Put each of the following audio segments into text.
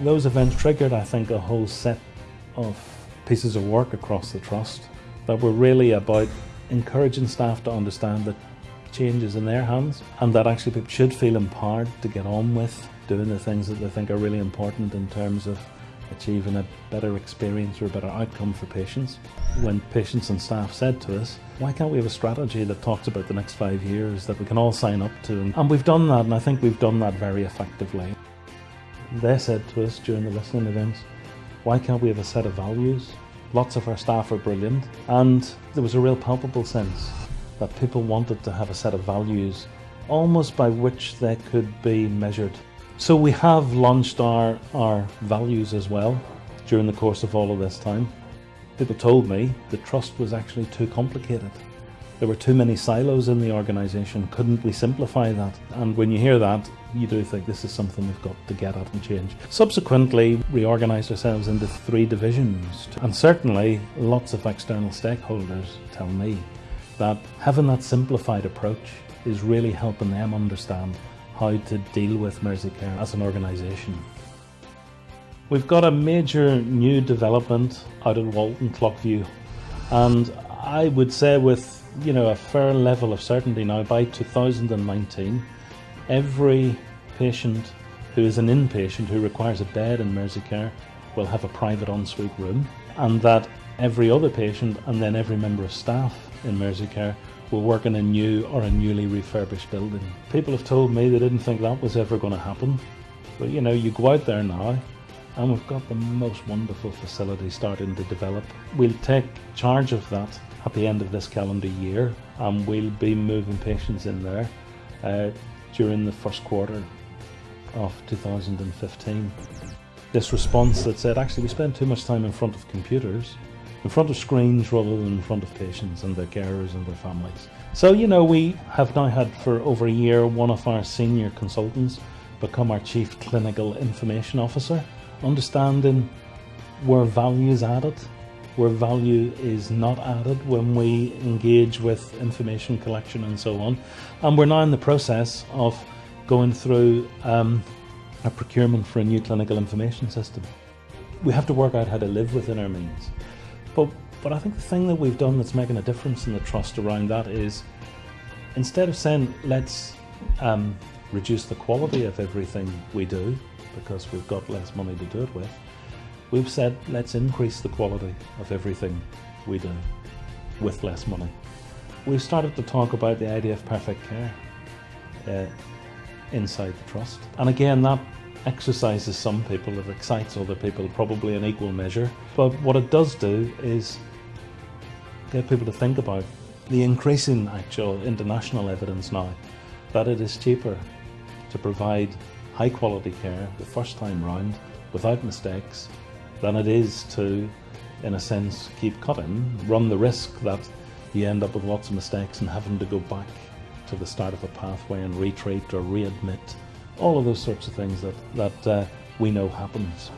Those events triggered, I think, a whole set of pieces of work across the Trust that were really about encouraging staff to understand that change is in their hands and that actually people should feel empowered to get on with doing the things that they think are really important in terms of achieving a better experience or a better outcome for patients. When patients and staff said to us, why can't we have a strategy that talks about the next five years that we can all sign up to? And we've done that, and I think we've done that very effectively. They said to us during the listening events, why can't we have a set of values? Lots of our staff are brilliant, and there was a real palpable sense that people wanted to have a set of values almost by which they could be measured. So we have launched our, our values as well during the course of all of this time. People told me the trust was actually too complicated. There were too many silos in the organisation. Couldn't we simplify that? And when you hear that, you do think this is something we've got to get at and change. Subsequently, we organised ourselves into three divisions. And certainly, lots of external stakeholders tell me that having that simplified approach is really helping them understand how to deal with Merseycare as an organisation. We've got a major new development out at Walton Clockview and I would say with you know a fair level of certainty now by 2019 every patient who is an inpatient who requires a bed in Merseycare will have a private ensuite room and that every other patient and then every member of staff in Merseycare will work in a new or a newly refurbished building. People have told me they didn't think that was ever going to happen. But you know, you go out there now and we've got the most wonderful facility starting to develop. We'll take charge of that at the end of this calendar year and we'll be moving patients in there uh, during the first quarter of 2015. This response that said, actually, we spend too much time in front of computers in front of screens rather than in front of patients and their carers and their families. So, you know, we have now had for over a year one of our senior consultants become our Chief Clinical Information Officer, understanding where value is added, where value is not added when we engage with information collection and so on. And we're now in the process of going through um, a procurement for a new clinical information system. We have to work out how to live within our means. But, but I think the thing that we've done that's making a difference in the trust around that is instead of saying let's um, reduce the quality of everything we do because we've got less money to do it with, we've said let's increase the quality of everything we do with less money. We've started to talk about the idea of perfect care uh, inside the trust. And again, that exercises some people, it excites other people probably in equal measure. But what it does do is get people to think about the increasing actual international evidence now that it is cheaper to provide high quality care the first time round without mistakes than it is to, in a sense, keep cutting, run the risk that you end up with lots of mistakes and having to go back to the start of a pathway and retreat or readmit all of those sorts of things that, that uh, we know happens.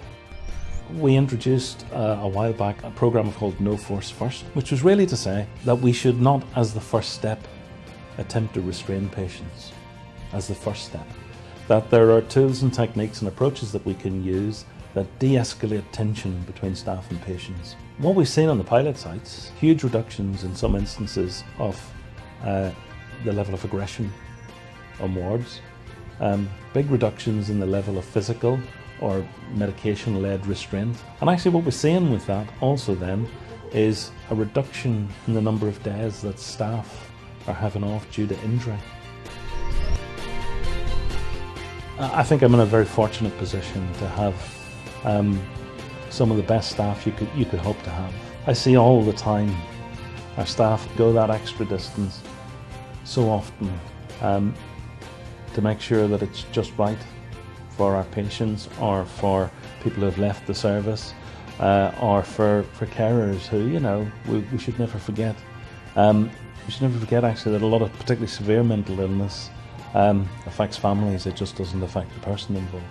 We introduced uh, a while back a program called No Force First, which was really to say that we should not, as the first step, attempt to restrain patients as the first step. That there are tools and techniques and approaches that we can use that de-escalate tension between staff and patients. What we've seen on the pilot sites, huge reductions in some instances of uh, the level of aggression on wards, um, big reductions in the level of physical or medication-led restraint. And actually what we're seeing with that also then is a reduction in the number of days that staff are having off due to injury. I think I'm in a very fortunate position to have um, some of the best staff you could, you could hope to have. I see all the time our staff go that extra distance so often um, to make sure that it's just right for our patients or for people who have left the service uh, or for, for carers who, you know, we, we should never forget. Um, we should never forget actually that a lot of particularly severe mental illness um, affects families, it just doesn't affect the person involved.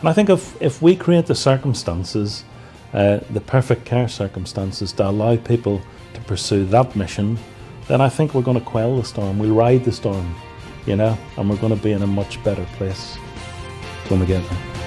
And I think if, if we create the circumstances, uh, the perfect care circumstances to allow people to pursue that mission, then I think we're going to quell the storm, we'll ride the storm you know, and we're going to be in a much better place when we get there.